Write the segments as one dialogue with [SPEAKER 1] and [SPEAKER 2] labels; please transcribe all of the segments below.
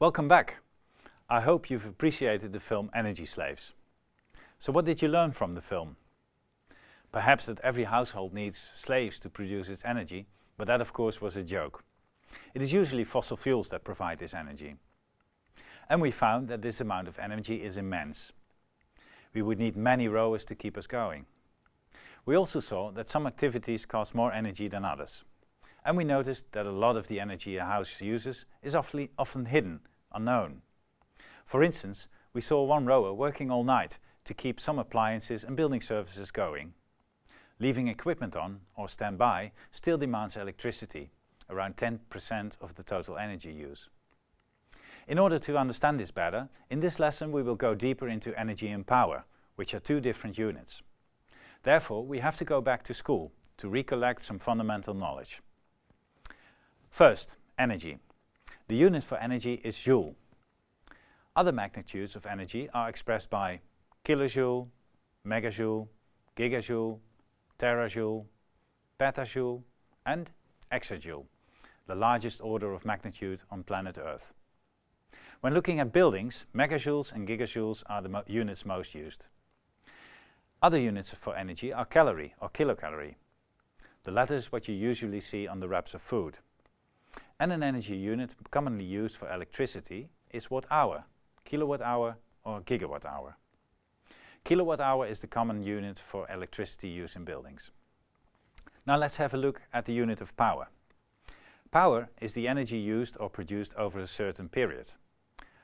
[SPEAKER 1] Welcome back. I hope you've appreciated the film Energy Slaves. So what did you learn from the film? Perhaps that every household needs slaves to produce its energy, but that of course was a joke. It is usually fossil fuels that provide this energy. And we found that this amount of energy is immense. We would need many rowers to keep us going. We also saw that some activities cost more energy than others. And we noticed that a lot of the energy a house uses is often hidden unknown. For instance, we saw one rower working all night to keep some appliances and building services going. Leaving equipment on or standby still demands electricity, around 10% of the total energy use. In order to understand this better, in this lesson we will go deeper into energy and power, which are two different units. Therefore, we have to go back to school to recollect some fundamental knowledge. First, energy. The unit for energy is joule. Other magnitudes of energy are expressed by kilojoule, megajoule, gigajoule, terajoule, petajoule and exajoule, the largest order of magnitude on planet Earth. When looking at buildings, megajoules and gigajoules are the mo units most used. Other units for energy are calorie or kilocalorie. The latter is what you usually see on the wraps of food and an energy unit commonly used for electricity is watt-hour, kilowatt-hour or gigawatt-hour. Kilowatt-hour is the common unit for electricity use in buildings. Now let's have a look at the unit of power. Power is the energy used or produced over a certain period.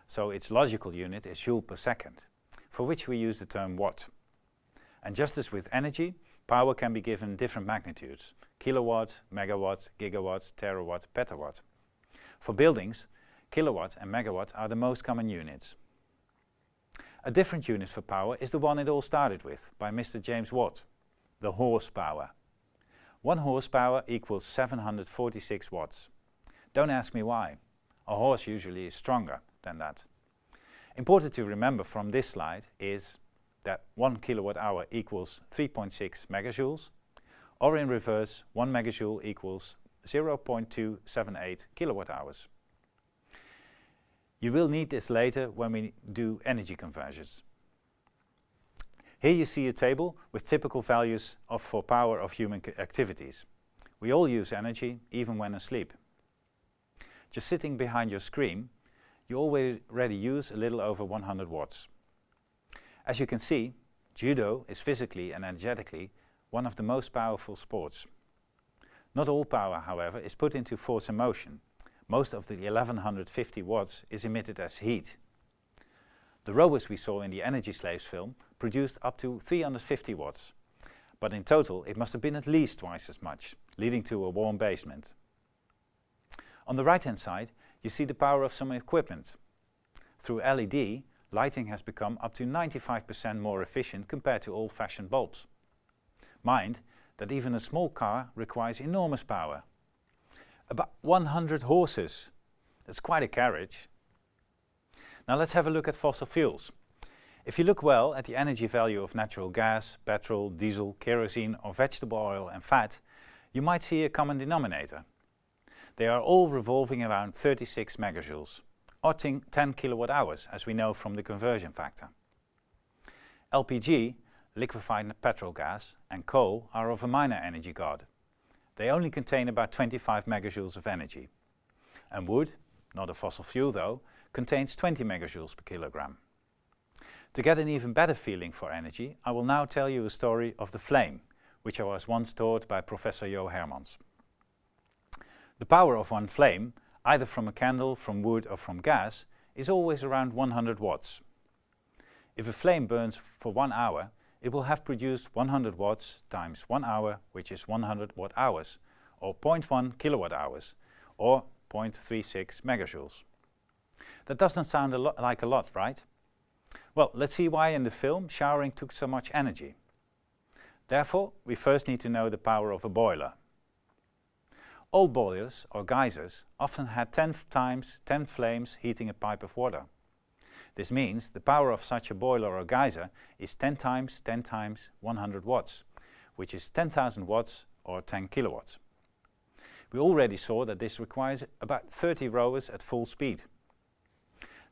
[SPEAKER 1] So its logical unit is joule per second, for which we use the term watt. And just as with energy, power can be given different magnitudes, kilowatt, megawatt, gigawatt, terawatt, petawatt. For buildings, kilowatt and megawatt are the most common units. A different unit for power is the one it all started with, by Mr. James Watt, the horsepower. One horsepower equals 746 watts. Don't ask me why. A horse usually is stronger than that. Important to remember from this slide is that 1 kilowatt hour equals 3.6 megajoules, or in reverse 1 megajoule equals 0.278 kilowatt hours. You will need this later when we do energy conversions. Here you see a table with typical values of for power of human activities. We all use energy, even when asleep. Just sitting behind your screen, you already use a little over 100 watts. As you can see, judo is physically and energetically one of the most powerful sports. Not all power, however, is put into force and motion. Most of the 1150 watts is emitted as heat. The rowers we saw in the Energy Slaves film produced up to 350 watts, but in total it must have been at least twice as much, leading to a warm basement. On the right hand side you see the power of some equipment. Through LED, lighting has become up to 95% more efficient compared to old-fashioned bulbs. Mind that even a small car requires enormous power. About 100 horses. That's quite a carriage. Now let's have a look at fossil fuels. If you look well at the energy value of natural gas, petrol, diesel, kerosene or vegetable oil and fat, you might see a common denominator. They are all revolving around 36 megajoules, or 10 kilowatt hours as we know from the conversion factor. LPG liquefied petrol gas and coal are of a minor energy god. They only contain about 25 megajoules of energy. And wood, not a fossil fuel though, contains 20 megajoules per kilogram. To get an even better feeling for energy, I will now tell you a story of the flame, which I was once taught by Professor Jo Hermans. The power of one flame, either from a candle, from wood or from gas, is always around 100 watts. If a flame burns for one hour, it will have produced 100 watts times 1 hour, which is 100 watt hours, or 0.1 kilowatt hours, or 0.36 megajoules. That doesn't sound a like a lot, right? Well, let's see why in the film showering took so much energy. Therefore, we first need to know the power of a boiler. Old boilers, or geysers, often had 10 times 10 flames heating a pipe of water. This means the power of such a boiler or geyser is 10 times 10 times 100 watts, which is 10,000 watts or 10 kilowatts. We already saw that this requires about 30 rowers at full speed.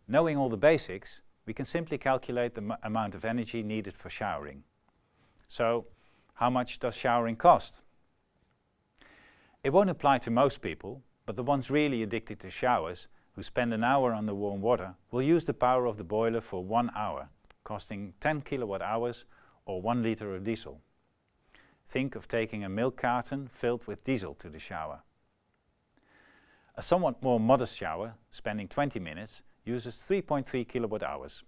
[SPEAKER 1] Knowing all the basics, we can simply calculate the amount of energy needed for showering. So, how much does showering cost? It won't apply to most people, but the ones really addicted to showers who spend an hour under warm water will use the power of the boiler for one hour, costing 10 kilowatt hours or 1 liter of diesel. Think of taking a milk carton filled with diesel to the shower. A somewhat more modest shower, spending 20 minutes, uses 3.3 kilowatt hours.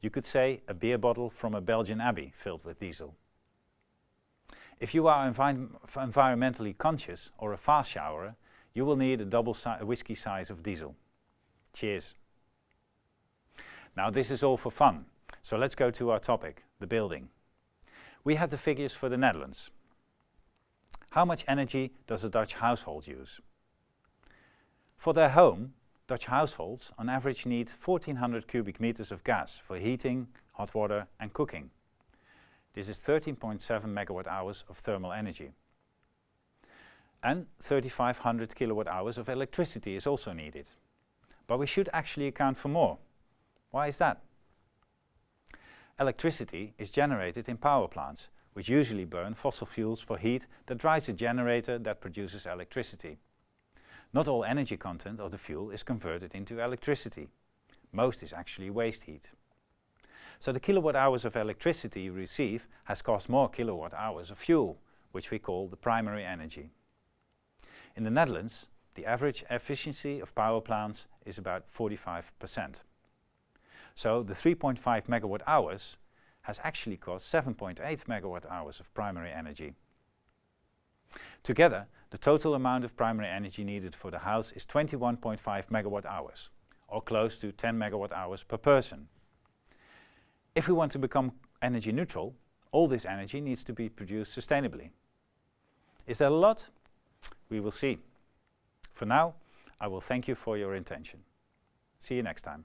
[SPEAKER 1] You could say a beer bottle from a Belgian abbey filled with diesel. If you are envi environmentally conscious or a fast showerer, you will need a double si whiskey size of diesel. Cheers. Now this is all for fun, so let's go to our topic, the building. We have the figures for the Netherlands. How much energy does a Dutch household use? For their home, Dutch households on average need 1400 cubic meters of gas for heating, hot water and cooking. This is 13.7 megawatt hours of thermal energy. And 3500 kilowatt hours of electricity is also needed. But we should actually account for more. Why is that? Electricity is generated in power plants, which usually burn fossil fuels for heat that drives a generator that produces electricity. Not all energy content of the fuel is converted into electricity. Most is actually waste heat. So the kilowatt hours of electricity you receive has cost more kilowatt hours of fuel, which we call the primary energy. In the Netherlands, the average efficiency of power plants is about 45%. So the 3.5 megawatt hours has actually cost 7.8 megawatt hours of primary energy. Together, the total amount of primary energy needed for the house is 21.5 megawatt hours, or close to 10 megawatt hours per person. If we want to become energy neutral, all this energy needs to be produced sustainably. Is that a lot? We will see. For now, I will thank you for your attention. See you next time.